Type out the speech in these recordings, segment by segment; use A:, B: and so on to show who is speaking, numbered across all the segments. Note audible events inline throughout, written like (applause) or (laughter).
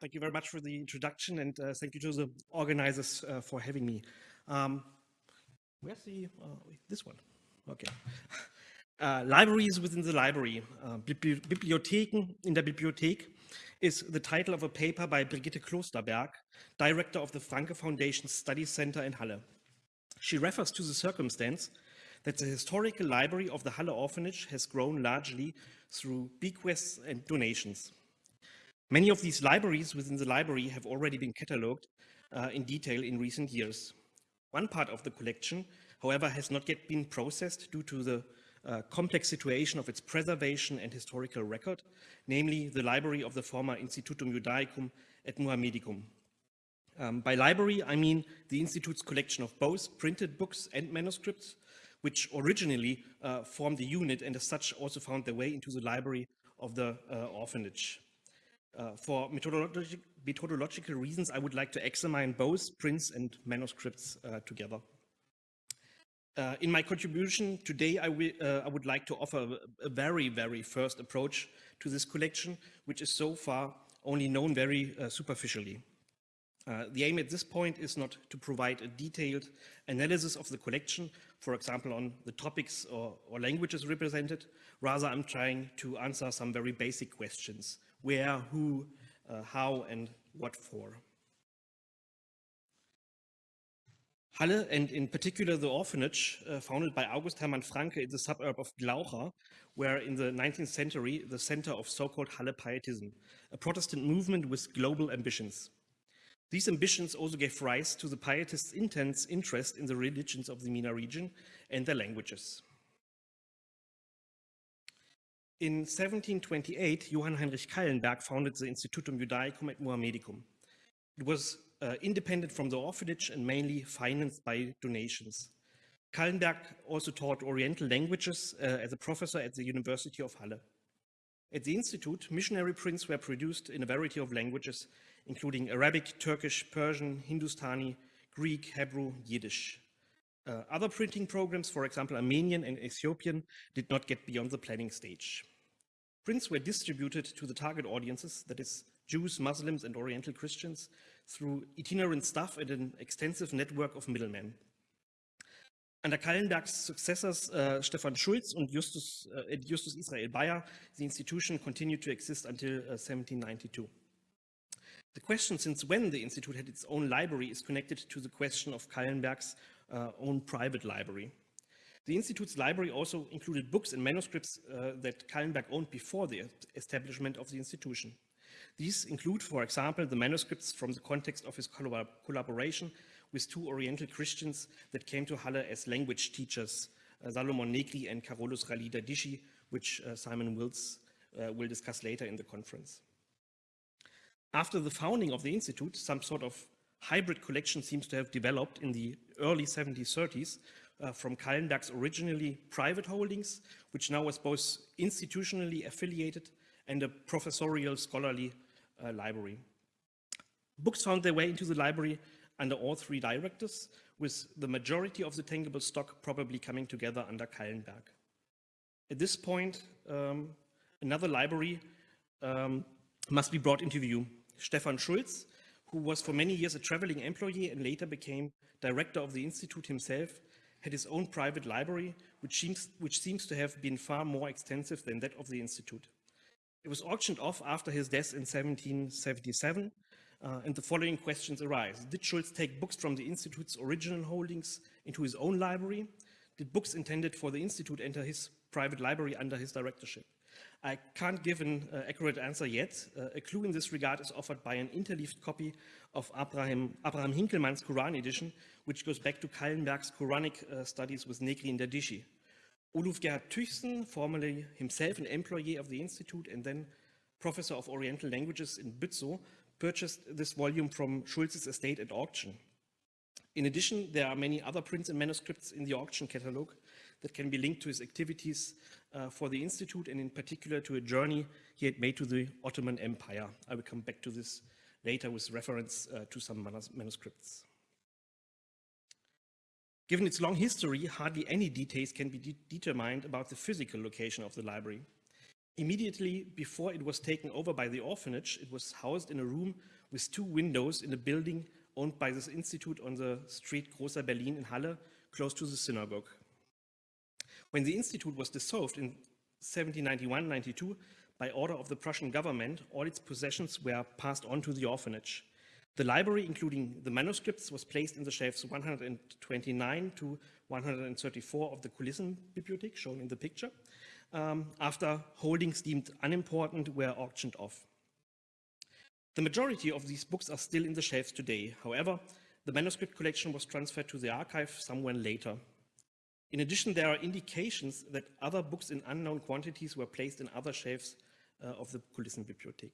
A: Thank you very much for the introduction and uh, thank you to the organizers uh, for having me. Um, where's the, uh, this one? Okay. (laughs) Uh, libraries within the library. Uh, Bibliotheken in der Bibliothek is the title of a paper by Brigitte Klosterberg, director of the Francke Foundation Study Center in Halle. She refers to the circumstance that the historical library of the Halle orphanage has grown largely through bequests and donations. Many of these libraries within the library have already been catalogued uh, in detail in recent years. One part of the collection, however, has not yet been processed due to the uh, complex situation of its preservation and historical record, namely the library of the former Institutum Judaicum et Mohammedicum. Um, by library, I mean the Institute's collection of both printed books and manuscripts, which originally uh, formed the unit and as such also found their way into the library of the uh, orphanage. Uh, for methodologi methodological reasons, I would like to examine both prints and manuscripts uh, together. Uh, in my contribution today, I, uh, I, would like to offer a, a, very, very first approach to this collection, which is so far only known very uh, superficially. Uh, the aim at this point is not to provide a detailed analysis of the collection, for example, on the topics or, or languages represented. Rather, I'm trying to answer some very basic questions. Where, who, uh, how, and what for. Halle, and in particular the orphanage, uh, founded by August Hermann Francke in the suburb of Glaucha, were in the 19th century the center of so-called Halle Pietism, a Protestant movement with global ambitions. These ambitions also gave rise to the Pietists' intense interest in the religions of the MENA region and their languages. In 1728, Johann Heinrich Callenberg founded the Institutum Judaicum et Mohammedicum. It was uh, independent from the orphanage and mainly financed by donations. Callenberg also taught Oriental languages uh, as a professor at the University of Halle. At the Institute, missionary prints were produced in a variety of languages, including Arabic, Turkish, Persian, Hindustani, Greek, Hebrew, Yiddish. Uh, other printing programs, for example, Armenian and Ethiopian, did not get beyond the planning stage. Prints were distributed to the target audiences, that is, Jews, Muslims, and Oriental Christians, through itinerant staff and an extensive network of middlemen. Under Callenberg's successors, uh, Stefan Schultz and Justus, uh, Justus Israel Beyer, the institution continued to exist until uh, 1792. The question since when the institute had its own library is connected to the question of Callenberg's uh, own private library. The Institute's library also included books and manuscripts uh, that Callenberg owned before the establishment of the institution. These include, for example, the manuscripts from the context of his collaboration with two Oriental Christians that came to Halle as language teachers, uh, Salomon Negri and Carolus Rali Dadichi, which uh, Simon Mills uh, will discuss later in the conference. After the founding of the Institute, some sort of hybrid collection seems to have developed in the early 70s, uh, from Callenberg's originally private holdings, which now was both institutionally affiliated and a professorial scholarly uh, library. Books found their way into the library under all three directors, with the majority of the tangible stock probably coming together under Callenberg. At this point, um, another library um, must be brought into view. Stefan Schultz, who was for many years a traveling employee and later became director of the Institute himself, had his own private library, which seems, which seems to have been far more extensive than that of the Institute. It was auctioned off after his death in 1777, uh, and the following questions arise. Did Schultz take books from the Institute's original holdings into his own library? Did books intended for the Institute enter his private library under his directorship? I can't give an uh, accurate answer yet. Uh, a clue in this regard is offered by an interleaved copy of Abraham, Abraham Hinckelmann's Quran edition, which goes back to Callenberg's Quranic uh, studies with Negri and Dadichi. Oluf Gerhard Tychsen, formerly himself an employee of the Institute and then professor of Oriental languages in Bützow, purchased this volume from Schultz's estate at auction. In addition, there are many other prints and manuscripts in the auction catalogue that can be linked to his activities uh, for the Institute and in particular to a journey he had made to the Ottoman Empire. I will come back to this later with reference uh, to some manuscripts. Given its long history, hardly any details can be de determined about the physical location of the library. Immediately before it was taken over by the orphanage, it was housed in a room with two windows in a building owned by this institute on the street Großer Berlin in Halle, close to the synagogue. When the institute was dissolved in 1791-92, by order of the Prussian government, all its possessions were passed on to the orphanage. The library, including the manuscripts, was placed in the shelves 129 to 134 of the Kulissenbibliothek, shown in the picture, um, after holdings deemed unimportant were auctioned off. The majority of these books are still in the shelves today. However, the manuscript collection was transferred to the archive somewhere later. In addition, there are indications that other books in unknown quantities were placed in other shelves uh, of the Kulissenbibliothek.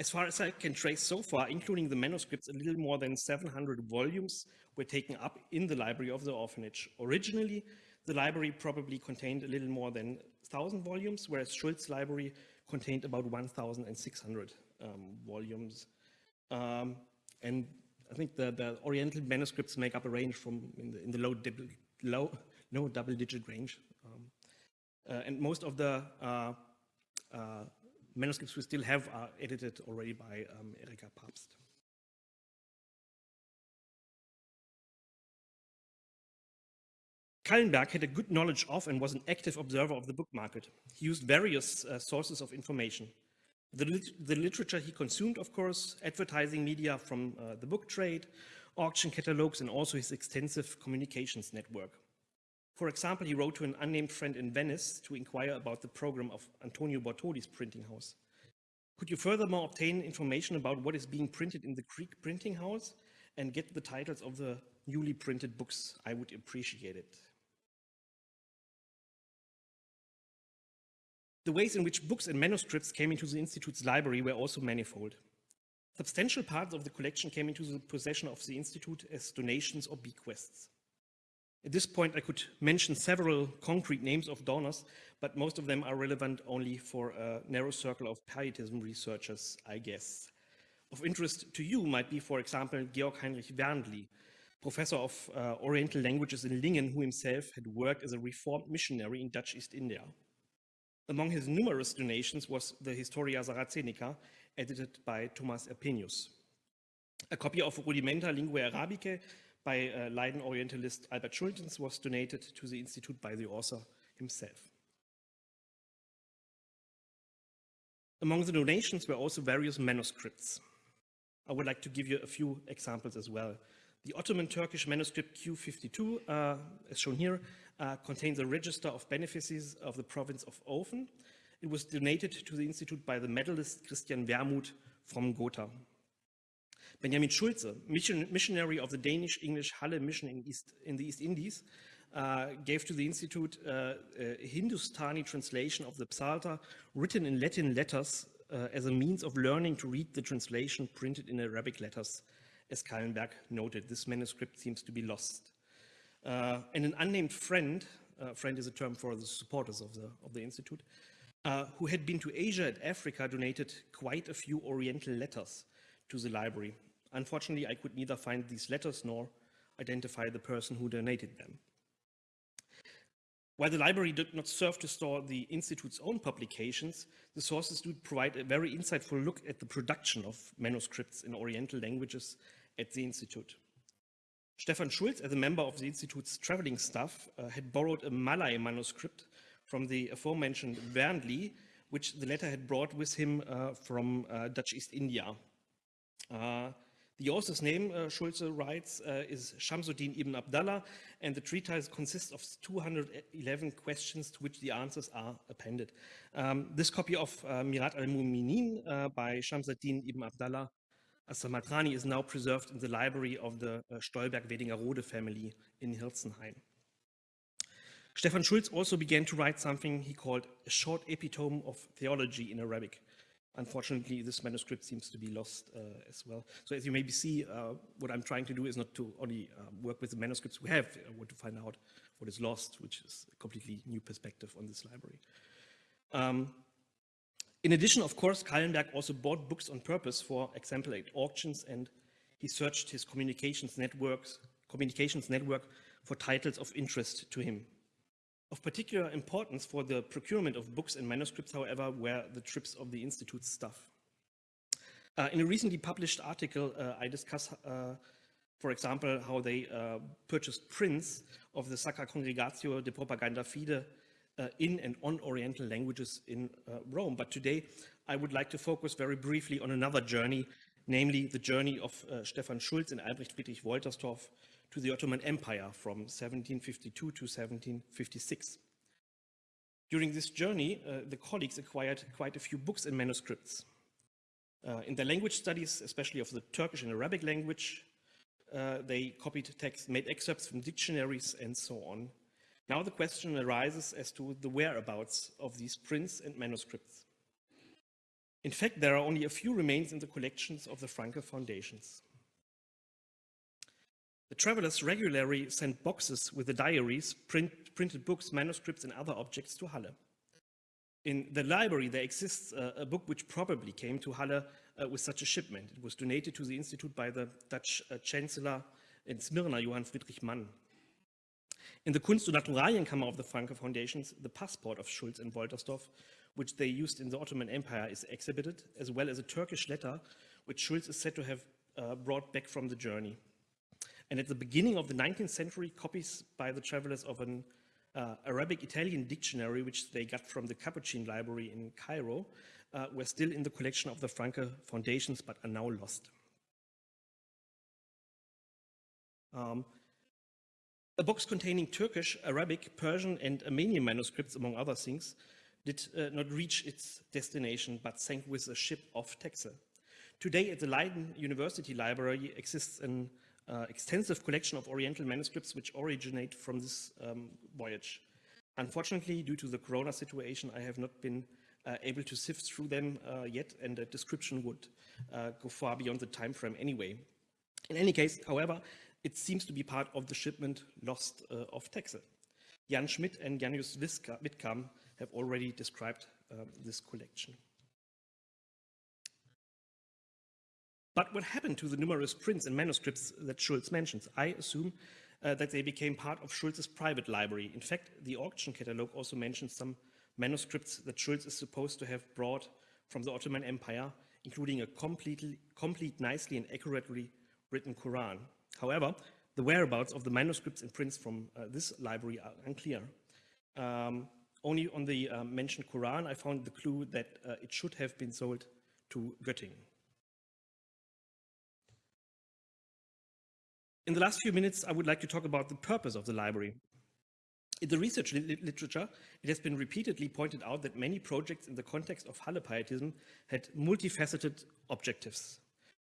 A: As far as I can trace so far, including the manuscripts, a little more than 700 volumes were taken up in the library of the orphanage. Originally, the library probably contained a little more than 1,000 volumes, whereas Schultz's library contained about 1,600 um, volumes. Um, and I think the, the, Oriental manuscripts make up a range from in the, in the low, low, low double-digit range. Um, uh, and most of the uh, uh, manuscripts we still have are edited already by um, Erika Pabst. Callenberg had a good knowledge of and was an active observer of the book market. He used various uh, sources of information. The, lit the, literature he consumed, of course, advertising media from uh, the book trade, auction catalogs, and also his extensive communications network. For example, he wrote to an unnamed friend in Venice to inquire about the program of Antonio Bortoli's printing house. Could you furthermore obtain information about what is being printed in the Greek printing house and get the titles of the newly printed books? I would appreciate it. The ways in which books and manuscripts came into the Institute's library were also manifold. Substantial parts of the collection came into the possession of the Institute as donations or bequests. At this point, I could mention several concrete names of donors, but most of them are relevant only for a narrow circle of pietism researchers, I guess. Of interest to you might be, for example, Georg Heinrich Werndly, professor of uh, Oriental languages in Lingen, who himself had worked as a reformed missionary in Dutch East India. Among his numerous donations was the Historia Saracenica, edited by Thomas Erpenius. A copy of Rudimenta Linguae Arabicae by uh, Leiden Orientalist Albert Schultens was donated to the Institute by the author himself. Among the donations were also various manuscripts. I would like to give you a few examples as well. The Ottoman Turkish manuscript Q52, uh, as shown here, uh, contains a register of benefices of the province of Ofen. It was donated to the institute by the medalist Christian Wermuth from Gotha. Benjamin Schulze, mission, missionary of the Danish-English Halle mission in, East, in, the East Indies, uh, gave to the institute uh, a Hindustani translation of the Psalter written in Latin letters uh, as a means of learning to read the translation printed in Arabic letters. As Callenberg noted, this manuscript seems to be lost. Uh, and an unnamed friend, uh, friend is a term for the supporters of the, of the institute, uh, who had been to Asia and Africa donated quite a few Oriental letters to the library. Unfortunately, I could neither find these letters nor identify the person who donated them. While the library did not serve to store the Institute's own publications, the sources do provide a very insightful look at the production of manuscripts in Oriental languages at the Institute. Stefan Schultz, as a member of the Institute's traveling staff, uh, had borrowed a Malay manuscript from the aforementioned Werndly, which the latter had brought with him uh, from uh, Dutch East India. Uh, the author's name, uh, Schulze writes, uh, is Shamsuddin ibn Abdallah, and the treatise consists of 211 questions to which the answers are appended. Um, this copy of Mirat al-Muminin by Shamsuddin ibn Abdallah As-Samatrani is now preserved in the library of the uh, Stolberg-Wernigerode family in Hirzenhain. Stefan Schultz also began to write something he called a short epitome of theology in Arabic. Unfortunately, this manuscript seems to be lost uh, as well. So as you maybe see, uh, what I'm trying to do is not to only uh, work with the manuscripts we have, I want to find out what is lost, which is a completely new perspective on this library. Um, in addition, of course, Callenberg also bought books on purpose for example at auctions and he searched his communications networks, communications network for titles of interest to him. Of particular importance for the procurement of books and manuscripts, however, were the trips of the Institute's staff. Uh, in a recently published article, uh, I discuss, uh, for example, how they uh, purchased prints of the Sacra Congregatio de Propaganda Fide uh, in and on Oriental languages in uh, Rome. But today, I would like to focus very briefly on another journey, namely the journey of Stefan Schultz and Albrecht Friedrich Wolterstorff to the Ottoman Empire from 1752 to 1756. During this journey, the colleagues acquired quite a few books and manuscripts. Uh, in their language studies, especially of the Turkish and Arabic language, uh, they copied texts, made excerpts from dictionaries and so on. Now the question arises as to the whereabouts of these prints and manuscripts. In fact, there are only a few remains in the collections of the Francke foundations. The travelers regularly sent boxes with the diaries, print, printed books, manuscripts, and other objects to Halle. In the library, there exists a, a book which probably came to Halle uh, with such a shipment. It was donated to the Institute by the Dutch uh, Chancellor in Smyrna, Johann Friedrich Mann. In the Kunst- und Naturalienkammer of the Francke Foundations, the passport of Schultz and Wolterstorff, which they used in the Ottoman Empire, is exhibited, as well as a Turkish letter, which Schultz is said to have uh, brought back from the journey. And at the beginning of the 19th century, copies by the travelers of an uh, Arabic-Italian dictionary, which they got from the Capuchin Library in Cairo, uh, were still in the collection of the Francke Foundations, but are now lost. Um, a box containing Turkish, Arabic, Persian, and Armenian manuscripts, among other things, did uh, not reach its destination, but sank with a ship off Texel. Today at the Leiden University Library exists an uh, extensive collection of Oriental manuscripts which originate from this um, voyage. Unfortunately, due to the corona situation, I have not been uh, able to sift through them uh, yet, and a description would uh, go far beyond the time frame anyway. In any case, however, it seems to be part of the shipment lost uh, of Texel. Jan Schmidt and Jan Just Witkam have already described um, this collection. But what happened to the numerous prints and manuscripts that Schultz mentions? I assume uh, that they became part of Schultz's private library. In fact, the auction catalogue also mentions some manuscripts that Schultz is supposed to have brought from the Ottoman Empire, including a completely, complete, nicely and accurately written Quran. However, the whereabouts of the manuscripts and prints from uh, this library are unclear. Um, only on the uh, mentioned Quran, I found the clue that uh, it should have been sold to Göttingen. In the last few minutes, I would like to talk about the purpose of the library. In the research li literature, it has been repeatedly pointed out that many projects in the context of Halle Pietism had multifaceted objectives.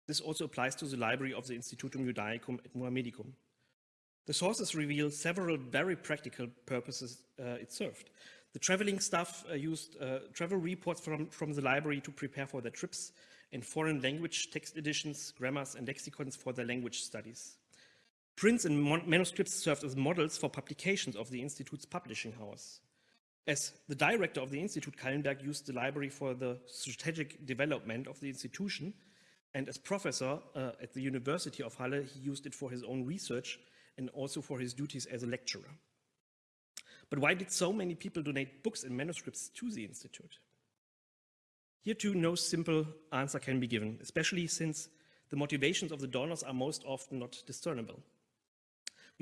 A: This also applies to the library of the Institutum Judaicum et Mohammedicum. The sources reveal several very practical purposes uh, it served. The traveling staff uh, used uh, travel reports from, from the library to prepare for their trips and foreign language text editions, grammars, and lexicons for their language studies. Prints and manuscripts served as models for publications of the Institute's publishing house. As the director of the Institute, Callenberg used the library for the strategic development of the institution, and as professor uh, at the University of Halle, he used it for his own research and also for his duties as a lecturer. But why did so many people donate books and manuscripts to the Institute? Here too, no simple answer can be given, especially since the motivations of the donors are most often not discernible.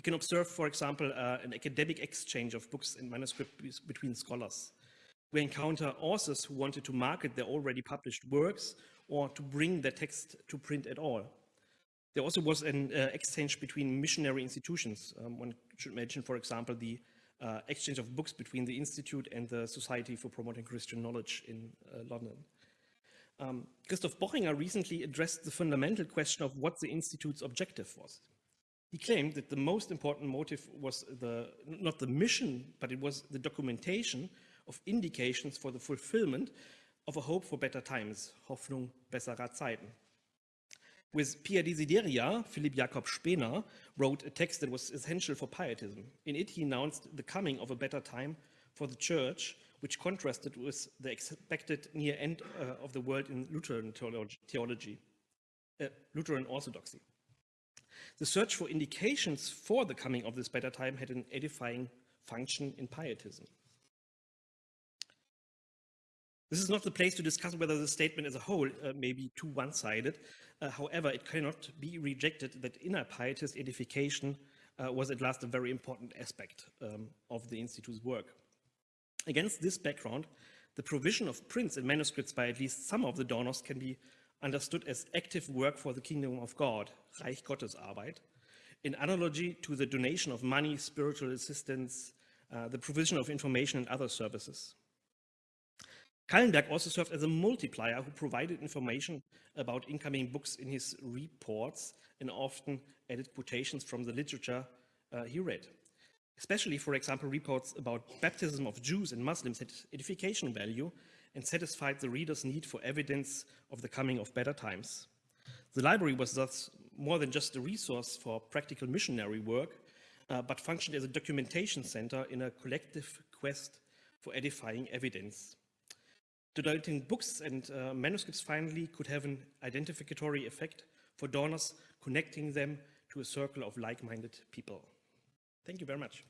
A: We can observe, for example, uh, an academic exchange of books and manuscripts between scholars. We encounter authors who wanted to market their already published works or to bring their text to print at all. There also was an uh, exchange between missionary institutions. Um, one should mention, for example, the uh, exchange of books between the Institute and the Society for Promoting Christian Knowledge in uh, London. Um, Christoph Bochinger recently addressed the fundamental question of what the Institute's objective was. He claimed that the most important motive was the, not the mission, but it was the documentation of indications for the fulfillment of a hope for better times, Hoffnung besserer Zeiten. With Pia Desideria, Philipp Jakob Spener wrote a text that was essential for pietism. In it, he announced the coming of a better time for the church, which contrasted with the expected near end uh, of the world in Lutheran theology, uh, Lutheran orthodoxy. The search for indications for the coming of this better time had an edifying function in pietism. This is not the place to discuss whether the statement as a whole uh, may be too one-sided. Uh, however, it cannot be rejected that inner pietist edification uh, was at last a very important aspect um, of the Institute's work. Against this background, the provision of prints and manuscripts by at least some of the donors can be understood as active work for the kingdom of God, Reich Gottes Arbeit, in analogy to the donation of money, spiritual assistance, uh, the provision of information and other services. Callenberg also served as a multiplier who provided information about incoming books in his reports and often added quotations from the literature uh, he read. Especially, for example, reports about baptism of Jews and Muslims had edification value and satisfied the reader's need for evidence of the coming of better times. The library was thus more than just a resource for practical missionary work, uh, but functioned as a documentation center in a collective quest for edifying evidence. Donating books and uh, manuscripts finally could have an identificatory effect for donors, connecting them to a circle of like-minded people. Thank you very much.